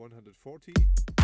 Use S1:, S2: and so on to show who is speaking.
S1: 140